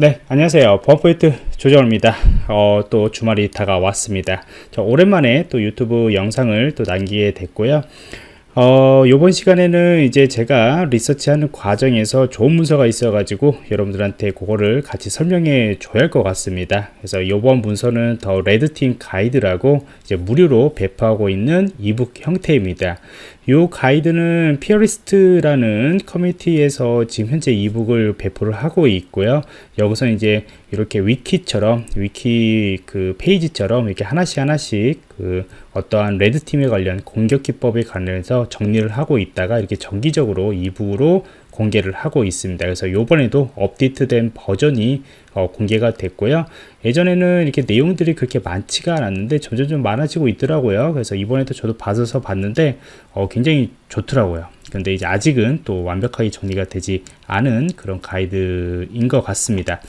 네 안녕하세요. 범포인트 조정입니다. 어, 또 주말이 다가왔습니다. 저 오랜만에 또 유튜브 영상을 또 남기게 됐고요 어, 이번 시간에는 이제 제가 리서치하는 과정에서 좋은 문서가 있어 가지고 여러분들한테 그거를 같이 설명해 줘야 할 것 같습니다 그래서 이번 문서는 The Red Team Guide라고 이제 무료로 배포하고 있는 e-book 형태입니다 이 가이드는 Peerlyst라는 커뮤니티에서 지금 현재 e-book을 배포를 하고 있고요. 여기서 이제 이렇게 위키처럼 위키 그 페이지처럼 이렇게 하나씩 하나씩 그 어떠한 red team에 관련 공격 기법에 관련해서 정리를 하고 있다가 이렇게 정기적으로 e-book으로 공개를 하고 있습니다. 그래서 요번에도 업데이트된 버전이 어, 공개가 됐고요. 예전에는 이렇게 내용들이 그렇게 많지가 않았는데 점점 좀 많아지고 있더라고요. 그래서 이번에도 저도 받아서 봤는데 어, 굉장히 좋더라고요. 근데 이제 아직은 또 완벽하게 정리가 되지 않은 그런 가이드인 것 같습니다.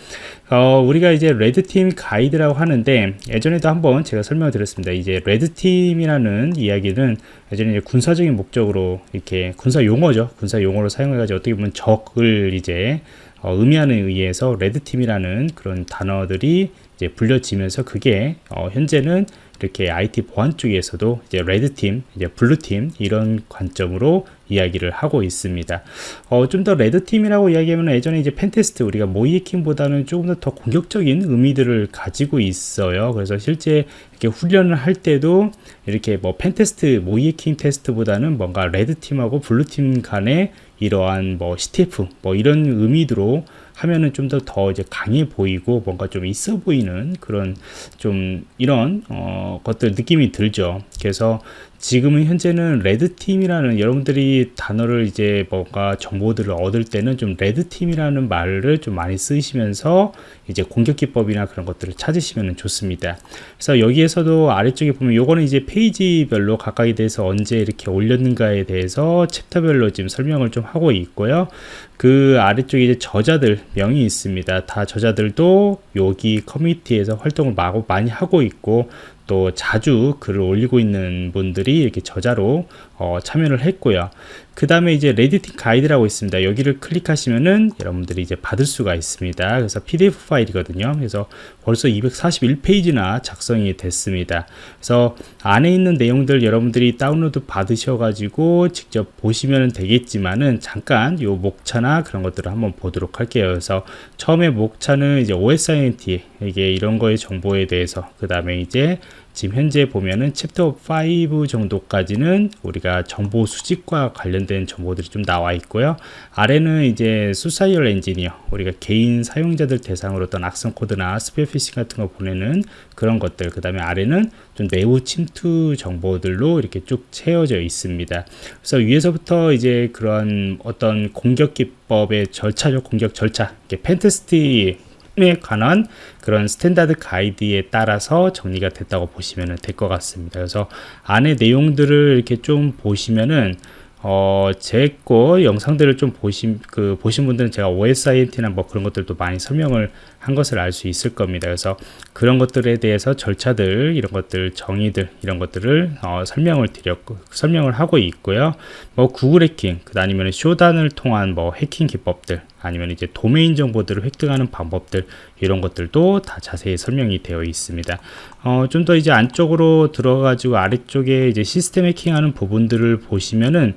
어, 우리가 이제 red team 가이드라고 하는데 예전에도 한번 제가 설명을 드렸습니다. 이제 red team이라는 이야기는 예전에 이제 군사적인 목적으로 이렇게 군사 용어죠. 군사 용어로 사용해 가지고 어떻게 보면 적을 이제 어, 의미하는 의해서 red team이라는 그런 단어들이 이제 불려지면서 그게 어, 현재는 이렇게 IT 보안 쪽에서도 이제 red team, 이제 blue team 이런 관점으로 이야기를 하고 있습니다. 어, 좀 더 red team이라고 이야기하면 예전에 이제 pentest 우리가 모의해킹보다는 조금 더, 더 공격적인 의미들을 가지고 있어요. 그래서 실제 이렇게 훈련을 할 때도 이렇게 뭐 pentest, 모의해킹 테스트보다는 뭔가 red team하고 blue team 간의 이러한 뭐 CTF 뭐 이런 의미로 하면은 좀 더 더 이제 강해 보이고 뭔가 좀 있어 보이는 그런 좀 이런 어 것들 느낌이 들죠. 그래서 지금은 현재는 레드팀이라는 여러분들이 단어를 이제 뭔가 정보들을 얻을 때는 좀 레드팀이라는 말을 좀 많이 쓰시면서 이제 공격 기법이나 그런 것들을 찾으시면 좋습니다. 그래서 여기에서도 아래쪽에 보면 요거는 이제 페이지별로 각각에 대해서 언제 이렇게 올렸는가에 대해서 챕터별로 지금 설명을 좀 하고 있고요. 그 아래쪽에 이제 저자들 명이 있습니다. 다 저자들도 여기 커뮤니티에서 활동을 많이 하고 있고 또 자주 글을 올리고 있는 분들이 이렇게 저자로 어, 참여를 했고요. 그 다음에 이제 red team 가이드라고 있습니다. 여기를 클릭하시면은 여러분들이 이제 받을 수가 있습니다. 그래서 PDF 파일이거든요. 그래서 벌써 241페이지나 작성이 됐습니다. 그래서 안에 있는 내용들 여러분들이 다운로드 받으셔 가지고 직접 보시면 되겠지만은 잠깐 요 목차나 그런 것들을 한번 보도록 할게요. 그래서 처음에 목차는 이제 OSINT 이게 이런 거의 정보에 대해서 그 다음에 이제 지금 현재 보면은 챕터 5 정도까지는 우리가 정보 수집과 관련된 정보들이 좀 나와 있고요. 아래는 이제 social engineer, 우리가 개인 사용자들 대상으로 어떤 악성 코드나 spear phishing 같은 거 보내는 그런 것들, 그 다음에 아래는 좀 내부 침투 정보들로 이렇게 쭉 채워져 있습니다. 그래서 위에서부터 이제 그런 어떤 공격 기법의 절차적 공격 절차, pentest 에 관한 그런 standard 가이드에 따라서 정리가 됐다고 보시면 될 것 같습니다. 그래서 안에 내용들을 이렇게 좀 보시면은 어, 제 거 영상들을 좀 보신, 그, 보신 분들은 제가 OSINT나 뭐 그런 것들도 많이 설명을 한 것을 알 수 있을 겁니다. 그래서 그런 것들에 대해서 절차들, 이런 것들, 정의들, 이런 것들을 어, 설명을 드렸고, 설명을 하고 있고요. 뭐 구글 해킹, 그 아니면 Shodan을 통한 뭐 해킹 기법들, 아니면 이제 도메인 정보들을 획득하는 방법들, 이런 것들도 다 자세히 설명이 되어 있습니다. 어, 좀 더 이제 안쪽으로 들어가지고 아래쪽에 이제 시스템 해킹하는 부분들을 보시면은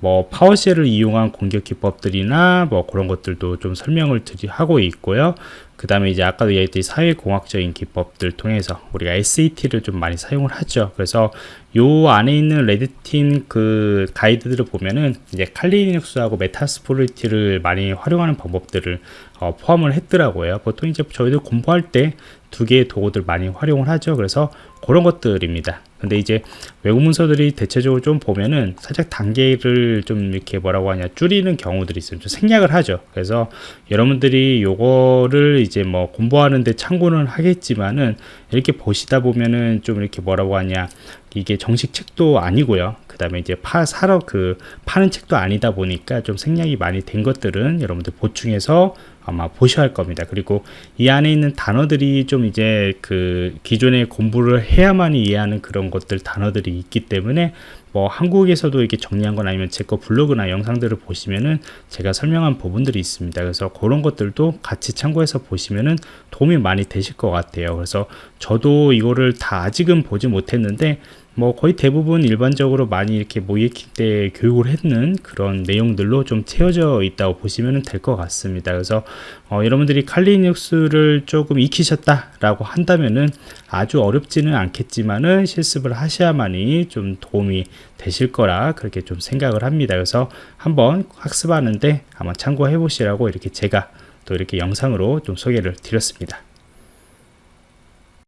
뭐 PowerShell을 이용한 공격 기법들이나 뭐 그런 것들도 좀 설명을 드리 하고 있고요. 그 다음에 이제 아까도 얘기했듯이 사회공학적인 기법들 통해서 우리가 SET를 좀 많이 사용을 하죠. 그래서 요 안에 있는 red team 그 가이드들을 보면은 이제 칼리닉스하고 Metasploit를 많이 활용하는 방법들을 어, 포함을 했더라고요. 보통 이제 저희들 공부할 때 두 개의 도구들 많이 활용을 하죠. 그래서 그런 것들입니다. 근데 이제 외국 문서들이 대체적으로 좀 보면은 살짝 단계를 좀 이렇게 뭐라고 하냐 줄이는 경우들이 있어요. 좀 생략을 하죠. 그래서 여러분들이 요거를 이제 뭐 공부하는데 참고는 하겠지만은 이렇게 보시다 보면은 좀 이렇게 뭐라고 하냐 이게 정식 책도 아니고요. 그 다음에 이제 파, 사러 그, 파는 책도 아니다 보니까 좀 생략이 많이 된 것들은 여러분들 보충해서 아마 보셔야 할 겁니다. 그리고 이 안에 있는 단어들이 좀 이제 그 기존에 공부를 해야만 이해하는 그런 것들 단어들이 있기 때문에 뭐 한국에서도 이렇게 정리한 건 아니면 제 거 블로그나 영상들을 보시면은 제가 설명한 부분들이 있습니다. 그래서 그런 것들도 같이 참고해서 보시면은 도움이 많이 되실 것 같아요. 그래서 저도 이거를 다 아직은 보지 못했는데 뭐 거의 대부분 일반적으로 많이 이렇게 모의킹 때 교육을 했는 그런 내용들로 좀 채워져 있다고 보시면 될 것 같습니다. 그래서 어, 여러분들이 칼리눅스를 조금 익히셨다라고 한다면은 아주 어렵지는 않겠지만은 실습을 하셔야만이 좀 도움이 되실 거라 그렇게 좀 생각을 합니다. 그래서 한번 학습하는데 한번 참고해 보시라고 이렇게 제가 또 이렇게 영상으로 좀 소개를 드렸습니다.